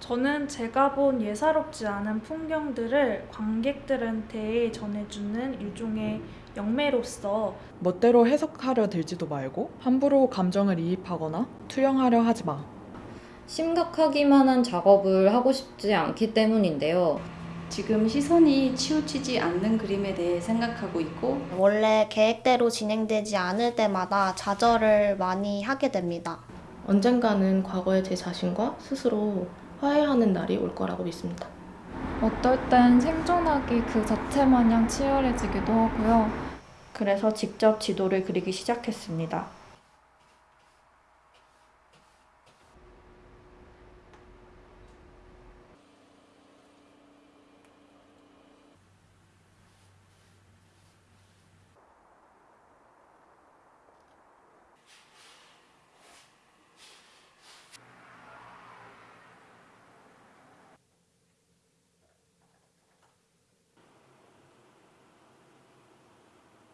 저는 제가 본 예사롭지 않은 풍경들을 관객들한테 전해주는 일종의 영매로서 멋대로 해석하려 들지도 말고 함부로 감정을 이입하거나 투영하려 하지 마. 심각하기만 한 작업을 하고 싶지 않기 때문인데요. 지금 시선이 치우치지 않는 그림에 대해 생각하고 있고 원래 계획대로 진행되지 않을 때마다 좌절을 많이 하게 됩니다. 언젠가는 과거의 제 자신과 스스로 화해하는 날이 올 거라고 믿습니다. 어떨 땐 생존하기 그 자체 마냥 치열해지기도 하고요. 그래서 직접 지도를 그리기 시작했습니다.